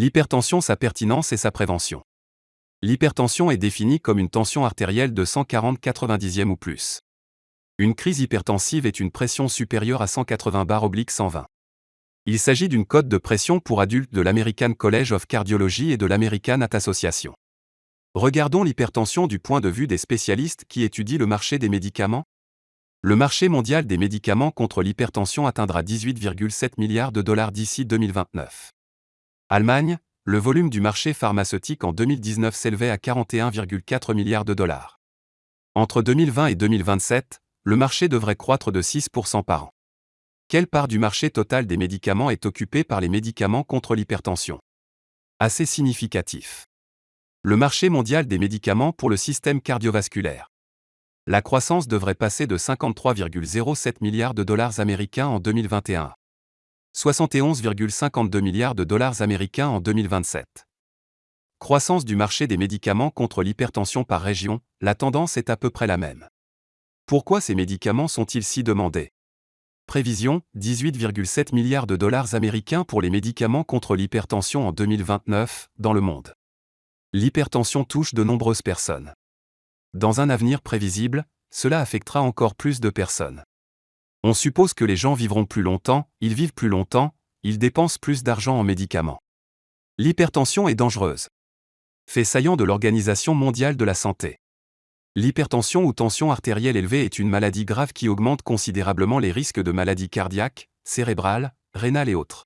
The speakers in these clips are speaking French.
L'hypertension, sa pertinence et sa prévention. L'hypertension est définie comme une tension artérielle de 140 90 ou plus. Une crise hypertensive est une pression supérieure à 180 bar oblique 120. Il s'agit d'une cote de pression pour adultes de l'American College of Cardiology et de l'American Heart Association. Regardons l'hypertension du point de vue des spécialistes qui étudient le marché des médicaments. Le marché mondial des médicaments contre l'hypertension atteindra 18,7 milliards de dollars d'ici 2029. Allemagne, le volume du marché pharmaceutique en 2019 s'élevait à 41,4 milliards de dollars. Entre 2020 et 2027, le marché devrait croître de 6% par an. Quelle part du marché total des médicaments est occupée par les médicaments contre l'hypertension? Assez significatif. Le marché mondial des médicaments pour le système cardiovasculaire. La croissance devrait passer de 53,07 milliards de dollars américains en 2021 71,52 milliards de dollars américains en 2027. Croissance du marché des médicaments contre l'hypertension par région, la tendance est à peu près la même. Pourquoi ces médicaments sont-ils si demandés? Prévision 18,7 milliards de dollars américains pour les médicaments contre l'hypertension en 2029 dans le monde. L'hypertension touche de nombreuses personnes. Dans un avenir prévisible, cela affectera encore plus de personnes. On suppose que les gens vivront plus longtemps, ils vivent plus longtemps, ils dépensent plus d'argent en médicaments. L'hypertension est dangereuse. Fait saillant de l'Organisation mondiale de la santé. L'hypertension ou tension artérielle élevée est une maladie grave qui augmente considérablement les risques de maladies cardiaques, cérébrales, rénales et autres.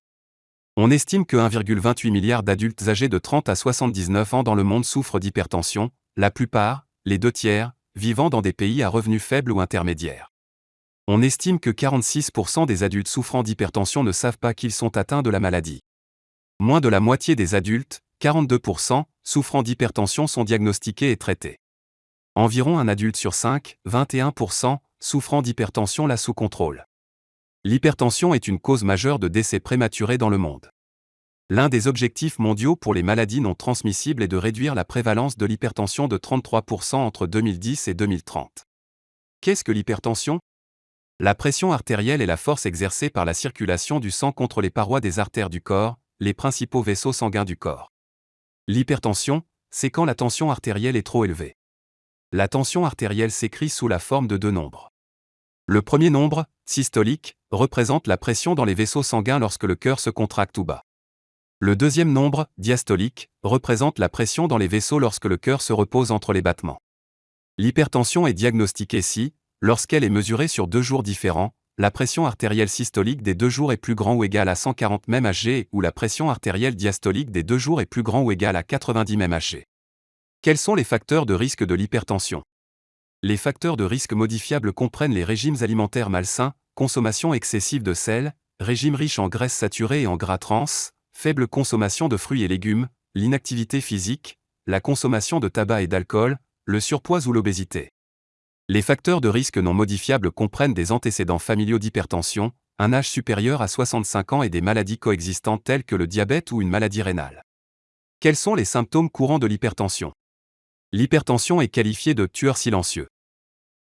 On estime que 1,28 milliard d'adultes âgés de 30 à 79 ans dans le monde souffrent d'hypertension, la plupart, les deux tiers, vivant dans des pays à revenus faibles ou intermédiaires. On estime que 46% des adultes souffrant d'hypertension ne savent pas qu'ils sont atteints de la maladie. Moins de la moitié des adultes, 42%, souffrant d'hypertension sont diagnostiqués et traités. Environ un adulte sur 5, 21%, souffrant d'hypertension l'a sous contrôle. L'hypertension est une cause majeure de décès prématurés dans le monde. L'un des objectifs mondiaux pour les maladies non transmissibles est de réduire la prévalence de l'hypertension de 33% entre 2010 et 2030. Qu'est-ce que l'hypertension? La pression artérielle est la force exercée par la circulation du sang contre les parois des artères du corps, les principaux vaisseaux sanguins du corps. L'hypertension, c'est quand la tension artérielle est trop élevée. La tension artérielle s'écrit sous la forme de deux nombres. Le premier nombre, systolique, représente la pression dans les vaisseaux sanguins lorsque le cœur se contracte ou bas. Le deuxième nombre, diastolique, représente la pression dans les vaisseaux lorsque le cœur se repose entre les battements. L'hypertension est diagnostiquée si, Lorsqu'elle est mesurée sur deux jours différents, la pression artérielle systolique des deux jours est plus grand ou égale à 140 mmHg ou la pression artérielle diastolique des deux jours est plus grand ou égale à 90 mmHg. Quels sont les facteurs de risque de l'hypertension? Les facteurs de risque modifiables comprennent les régimes alimentaires malsains, consommation excessive de sel, régime riche en graisses saturées et en gras trans, faible consommation de fruits et légumes, l'inactivité physique, la consommation de tabac et d'alcool, le surpoids ou l'obésité. Les facteurs de risque non modifiables comprennent des antécédents familiaux d'hypertension, un âge supérieur à 65 ans et des maladies coexistantes telles que le diabète ou une maladie rénale. Quels sont les symptômes courants de l'hypertension? L'hypertension est qualifiée de tueur silencieux.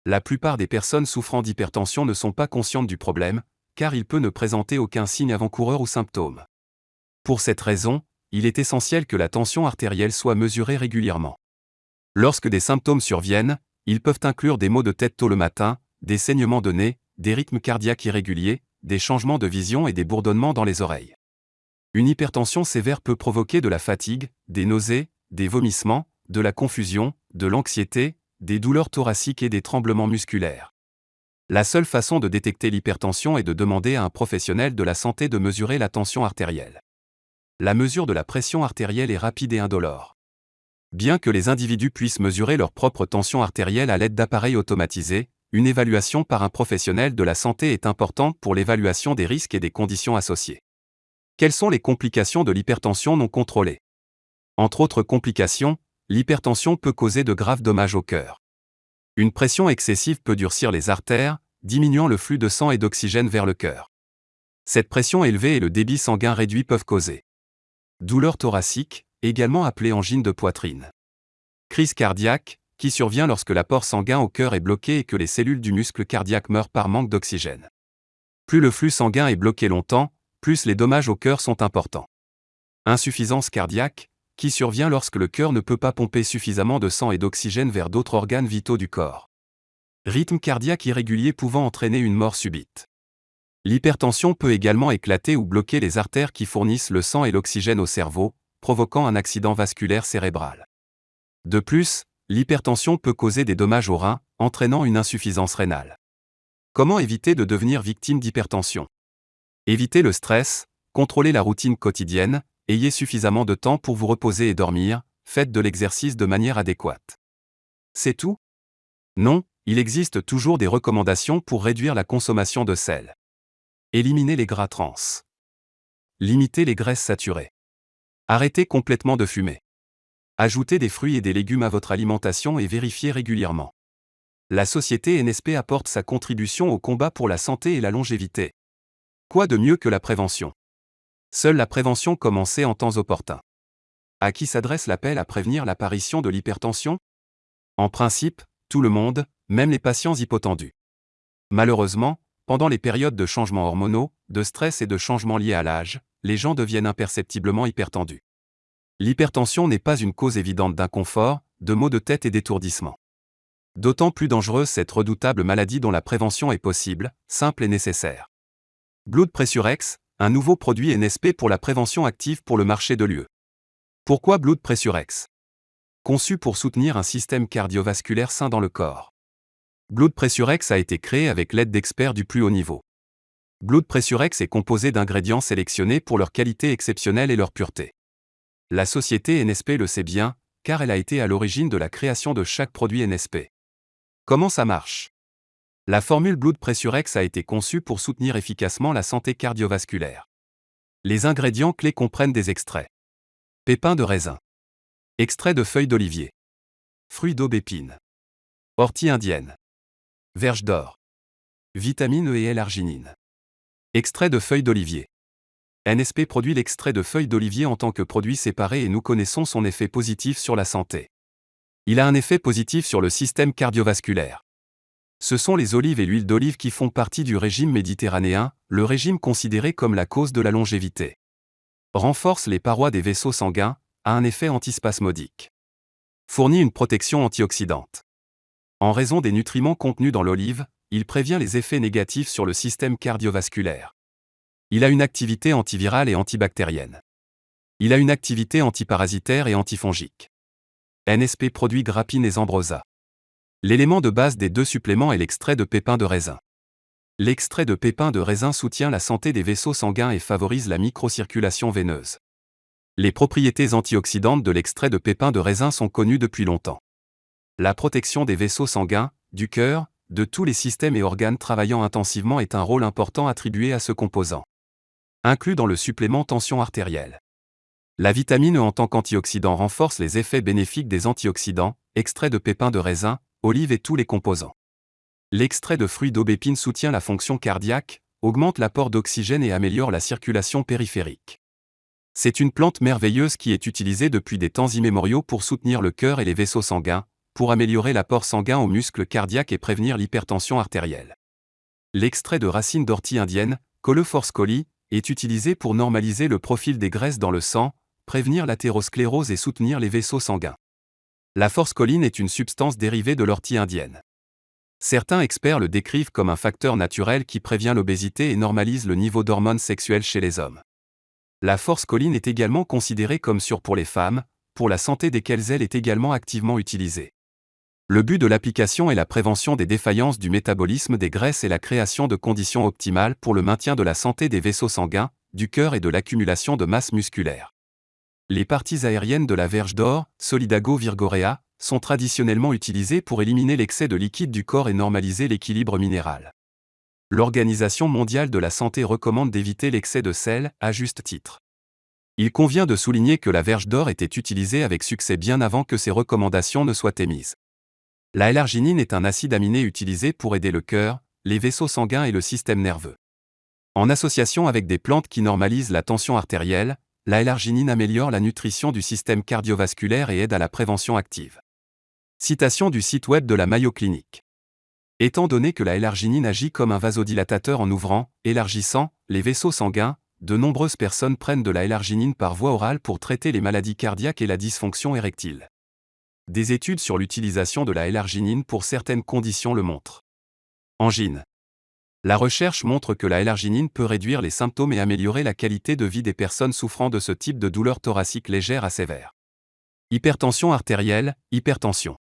La plupart des personnes souffrant d'hypertension ne sont pas conscientes du problème, car il peut ne présenter aucun signe avant-coureur ou symptôme. Pour cette raison, il est essentiel que la tension artérielle soit mesurée régulièrement. Lorsque des symptômes surviennent, ils peuvent inclure des maux de tête tôt le matin, des saignements de nez, des rythmes cardiaques irréguliers, des changements de vision et des bourdonnements dans les oreilles. Une hypertension sévère peut provoquer de la fatigue, des nausées, des vomissements, de la confusion, de l'anxiété, des douleurs thoraciques et des tremblements musculaires. La seule façon de détecter l'hypertension est de demander à un professionnel de la santé de mesurer la tension artérielle. La mesure de la pression artérielle est rapide et indolore. Bien que les individus puissent mesurer leur propre tension artérielle à l'aide d'appareils automatisés, une évaluation par un professionnel de la santé est importante pour l'évaluation des risques et des conditions associées. Quelles sont les complications de l'hypertension non contrôlée? Entre autres complications, l'hypertension peut causer de graves dommages au cœur. Une pression excessive peut durcir les artères, diminuant le flux de sang et d'oxygène vers le cœur. Cette pression élevée et le débit sanguin réduit peuvent causer douleurs thoraciques, également appelée angine de poitrine. Crise cardiaque, qui survient lorsque l'apport sanguin au cœur est bloqué et que les cellules du muscle cardiaque meurent par manque d'oxygène. Plus le flux sanguin est bloqué longtemps, plus les dommages au cœur sont importants. Insuffisance cardiaque, qui survient lorsque le cœur ne peut pas pomper suffisamment de sang et d'oxygène vers d'autres organes vitaux du corps. Rythme cardiaque irrégulier pouvant entraîner une mort subite. L'hypertension peut également éclater ou bloquer les artères qui fournissent le sang et l'oxygène au cerveau, provoquant un accident vasculaire cérébral. De plus, l'hypertension peut causer des dommages aux reins, entraînant une insuffisance rénale. Comment éviter de devenir victime d'hypertension? Évitez le stress, contrôlez la routine quotidienne, ayez suffisamment de temps pour vous reposer et dormir, faites de l'exercice de manière adéquate. C'est tout? Non, il existe toujours des recommandations pour réduire la consommation de sel. Éliminez les gras trans. Limitez les graisses saturées. Arrêtez complètement de fumer. Ajoutez des fruits et des légumes à votre alimentation et vérifiez régulièrement. La société NSP apporte sa contribution au combat pour la santé et la longévité. Quoi de mieux que la prévention? Seule la prévention commencée en temps opportun. À qui s'adresse l'appel à prévenir l'apparition de l'hypertension? En principe, tout le monde, même les patients hypotendus. Malheureusement, pendant les périodes de changements hormonaux, de stress et de changements liés à l'âge, les gens deviennent imperceptiblement hypertendus. L'hypertension n'est pas une cause évidente d'inconfort, de maux de tête et d'étourdissement. D'autant plus dangereuse cette redoutable maladie dont la prévention est possible, simple et nécessaire. Blood Pressurex, un nouveau produit NSP pour la prévention active pour le marché de l'UE. Pourquoi Blood Pressurex Conçu pour soutenir un système cardiovasculaire sain dans le corps. Blood Pressurex a été créé avec l'aide d'experts du plus haut niveau. Blood Pressurex est composé d'ingrédients sélectionnés pour leur qualité exceptionnelle et leur pureté. La société NSP le sait bien, car elle a été à l'origine de la création de chaque produit NSP. Comment ça marche? La formule Blood Pressurex a été conçue pour soutenir efficacement la santé cardiovasculaire. Les ingrédients clés comprennent des extraits. Pépins de raisin. Extrait de feuilles d'olivier. Fruits d'aubépine. Ortie indienne. Verge d'or. Vitamine E et L-arginine. Extrait de feuilles d'olivier. NSP produit l'extrait de feuilles d'olivier en tant que produit séparé et nous connaissons son effet positif sur la santé. Il a un effet positif sur le système cardiovasculaire. Ce sont les olives et l'huile d'olive qui font partie du régime méditerranéen, le régime considéré comme la cause de la longévité. Renforce les parois des vaisseaux sanguins, a un effet antispasmodique. Fournit une protection antioxydante. En raison des nutriments contenus dans l'olive, il prévient les effets négatifs sur le système cardiovasculaire. Il a une activité antivirale et antibactérienne. Il a une activité antiparasitaire et antifongique. NSP produit grappine et zambrosa. L'élément de base des deux suppléments est l'extrait de pépins de raisin. L'extrait de pépins de raisin soutient la santé des vaisseaux sanguins et favorise la microcirculation veineuse. Les propriétés antioxydantes de l'extrait de pépins de raisin sont connues depuis longtemps. La protection des vaisseaux sanguins, du cœur, de tous les systèmes et organes travaillant intensivement est un rôle important attribué à ce composant. Inclus dans le supplément tension artérielle. La vitamine E en tant qu'antioxydant renforce les effets bénéfiques des antioxydants, extrait de pépins de raisin, olive et tous les composants. L'extrait de fruits d'aubépine soutient la fonction cardiaque, augmente l'apport d'oxygène et améliore la circulation périphérique. C'est une plante merveilleuse qui est utilisée depuis des temps immémoriaux pour soutenir le cœur et les vaisseaux sanguins, pour améliorer l'apport sanguin aux muscles cardiaques et prévenir l'hypertension artérielle. L'extrait de racine d'ortie indienne, Coleforce coli, est utilisé pour normaliser le profil des graisses dans le sang, prévenir l'athérosclérose et soutenir les vaisseaux sanguins. La force choline est une substance dérivée de l'ortie indienne. Certains experts le décrivent comme un facteur naturel qui prévient l'obésité et normalise le niveau d'hormones sexuelles chez les hommes. La force choline est également considérée comme sûre pour les femmes, pour la santé desquelles elle est également activement utilisée. Le but de l'application est la prévention des défaillances du métabolisme des graisses et la création de conditions optimales pour le maintien de la santé des vaisseaux sanguins, du cœur et de l'accumulation de masse musculaire. Les parties aériennes de la verge d'or, Solidago virgorea, sont traditionnellement utilisées pour éliminer l'excès de liquide du corps et normaliser l'équilibre minéral. L'Organisation mondiale de la santé recommande d'éviter l'excès de sel, à juste titre. Il convient de souligner que la verge d'or était utilisée avec succès bien avant que ces recommandations ne soient émises. La L-arginine est un acide aminé utilisé pour aider le cœur, les vaisseaux sanguins et le système nerveux. En association avec des plantes qui normalisent la tension artérielle, la L-arginine améliore la nutrition du système cardiovasculaire et aide à la prévention active. Citation du site web de la Mayo Clinic. Étant donné que la L-arginine agit comme un vasodilatateur en ouvrant, élargissant, les vaisseaux sanguins, de nombreuses personnes prennent de la L-arginine par voie orale pour traiter les maladies cardiaques et la dysfonction érectile. Des études sur l'utilisation de la L-arginine pour certaines conditions le montrent. Angine. La recherche montre que la L-arginine peut réduire les symptômes et améliorer la qualité de vie des personnes souffrant de ce type de douleur thoracique légère à sévère. Hypertension artérielle, hypertension.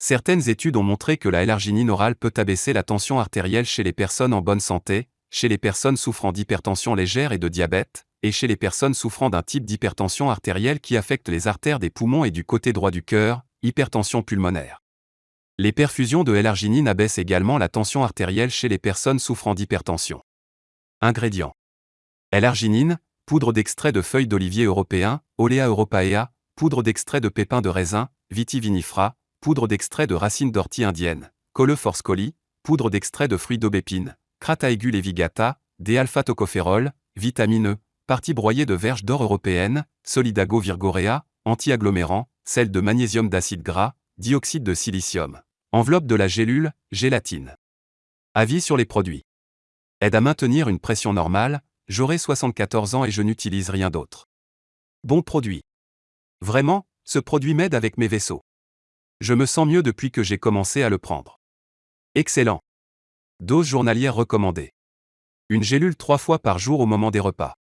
Certaines études ont montré que la L-arginine orale peut abaisser la tension artérielle chez les personnes en bonne santé, chez les personnes souffrant d'hypertension légère et de diabète, et chez les personnes souffrant d'un type d'hypertension artérielle qui affecte les artères des poumons et du côté droit du cœur, hypertension pulmonaire. Les perfusions de L-arginine abaissent également la tension artérielle chez les personnes souffrant d'hypertension. Ingrédients. L-arginine, poudre d'extrait de feuilles d'olivier européen, Olea europaea, poudre d'extrait de pépins de raisin, vitivinifra, poudre d'extrait de racines d'ortie indienne, Coleforce coli, poudre d'extrait de fruits d'aubépine, Crataegus levigata, D-alpha-tocopherol, vitamine E, partie broyée de verge d'or européenne, Solidago virgorea, anti-agglomérant, sel de magnésium d'acide gras, dioxyde de silicium. Enveloppe de la gélule, gélatine. Avis sur les produits. Aide à maintenir une pression normale, j'aurai 74 ans et je n'utilise rien d'autre. Bon produit. Vraiment, ce produit m'aide avec mes vaisseaux. Je me sens mieux depuis que j'ai commencé à le prendre. Excellent. Dose journalière recommandée. Une gélule trois fois par jour au moment des repas.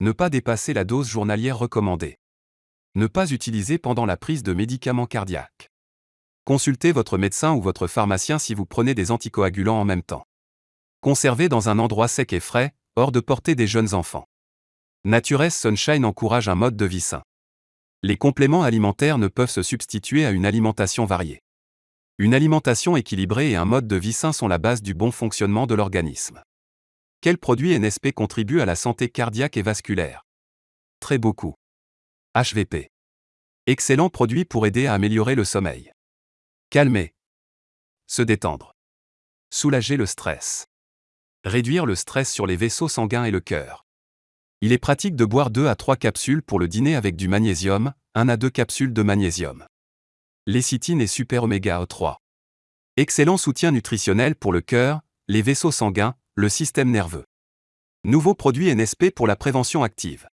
Ne pas dépasser la dose journalière recommandée. Ne pas utiliser pendant la prise de médicaments cardiaques. Consultez votre médecin ou votre pharmacien si vous prenez des anticoagulants en même temps. Conservez dans un endroit sec et frais, hors de portée des jeunes enfants. Natures Sunshine encourage un mode de vie sain. Les compléments alimentaires ne peuvent se substituer à une alimentation variée. Une alimentation équilibrée et un mode de vie sain sont la base du bon fonctionnement de l'organisme. Quels produits NSP contribuent à la santé cardiaque et vasculaire? Très beaucoup. HVP. Excellent produit pour aider à améliorer le sommeil. Calmer. Se détendre. Soulager le stress. Réduire le stress sur les vaisseaux sanguins et le cœur. Il est pratique de boire 2 à 3 capsules pour le dîner avec du magnésium, 1 à 2 capsules de magnésium. Lécithine et super oméga 3. Excellent soutien nutritionnel pour le cœur, les vaisseaux sanguins, le système nerveux. Nouveau produit NSP pour la prévention active.